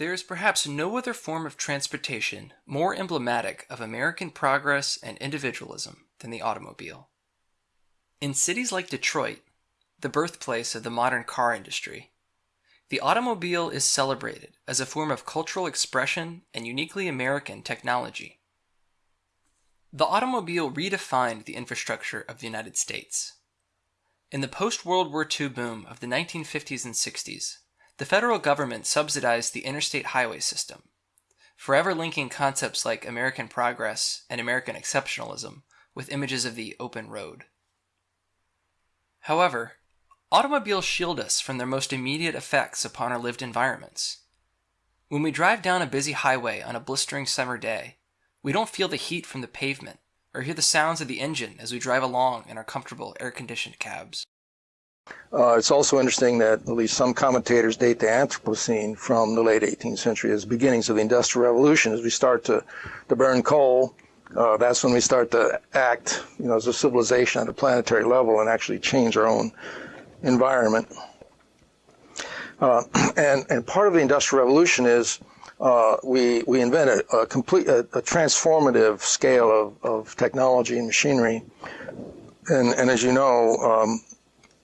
There is perhaps no other form of transportation more emblematic of American progress and individualism than the automobile. In cities like Detroit, the birthplace of the modern car industry, the automobile is celebrated as a form of cultural expression and uniquely American technology. The automobile redefined the infrastructure of the United States. In the post World War II boom of the 1950s and 60s, the federal government subsidized the interstate highway system, forever linking concepts like American progress and American exceptionalism with images of the open road. However, automobiles shield us from their most immediate effects upon our lived environments. When we drive down a busy highway on a blistering summer day, we don't feel the heat from the pavement or hear the sounds of the engine as we drive along in our comfortable air conditioned cabs. Uh, it's also interesting that at least some commentators date the Anthropocene from the late 18th century as beginnings of the Industrial Revolution. As we start to, to burn coal, uh, that's when we start to act, you know, as a civilization at a planetary level and actually change our own environment. Uh, and, and part of the Industrial Revolution is uh, we, we invented a complete, a, a transformative scale of, of technology and machinery. And, and as you know, um,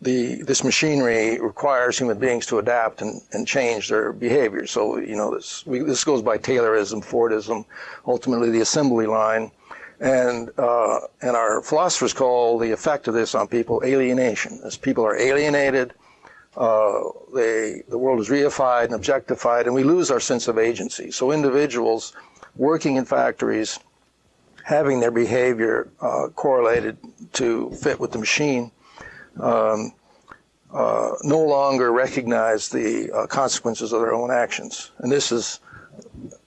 the, this machinery requires human beings to adapt and, and change their behavior. So, you know, this, we, this goes by Taylorism, Fordism, ultimately the assembly line. And, uh, and our philosophers call the effect of this on people alienation. As people are alienated, uh, they, the world is reified and objectified, and we lose our sense of agency. So individuals working in factories, having their behavior uh, correlated to fit with the machine, um, uh, no longer recognize the uh, consequences of their own actions. And this is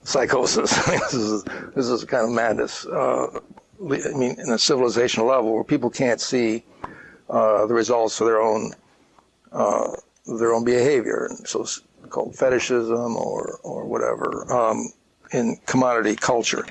psychosis. this, is, this is kind of madness. Uh, I mean, in a civilizational level where people can't see uh, the results of their own uh, their own behavior, so it's called fetishism or or whatever um, in commodity culture.